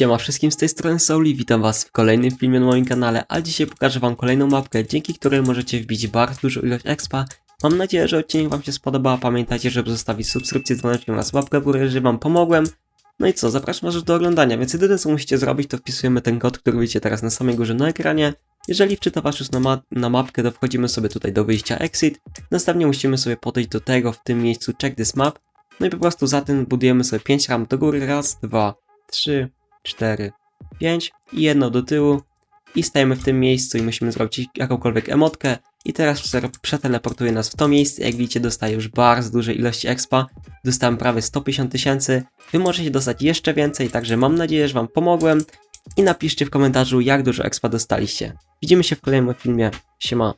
Siema wszystkim z tej strony Souli, witam was w kolejnym filmie na moim kanale, a dzisiaj pokażę wam kolejną mapkę, dzięki której możecie wbić bardzo dużą ilość expa. Mam nadzieję, że odcinek wam się spodoba, pamiętajcie, żeby zostawić subskrypcję, dzwoneczkiem oraz łapkę w górę, że wam pomogłem. No i co, zapraszam was do oglądania, więc jedyne co musicie zrobić to wpisujemy ten kod, który widzicie teraz na samej górze na ekranie. Jeżeli wczyta was już na, ma na mapkę, to wchodzimy sobie tutaj do wyjścia exit. Następnie musimy sobie podejść do tego w tym miejscu check this map. No i po prostu za tym budujemy sobie 5 ram do góry, raz, dwa, trzy, 4, 5 i jedno do tyłu. I stajemy w tym miejscu i musimy zrobić jakąkolwiek emotkę. I teraz prze- przeteleportuje nas w to miejsce, jak widzicie dostaję już bardzo dużej ilości expa, dostałem prawie 150 tysięcy, wy możecie dostać jeszcze więcej, także mam nadzieję, że wam pomogłem. I napiszcie w komentarzu jak dużo expa dostaliście. Widzimy się w kolejnym filmie, siema.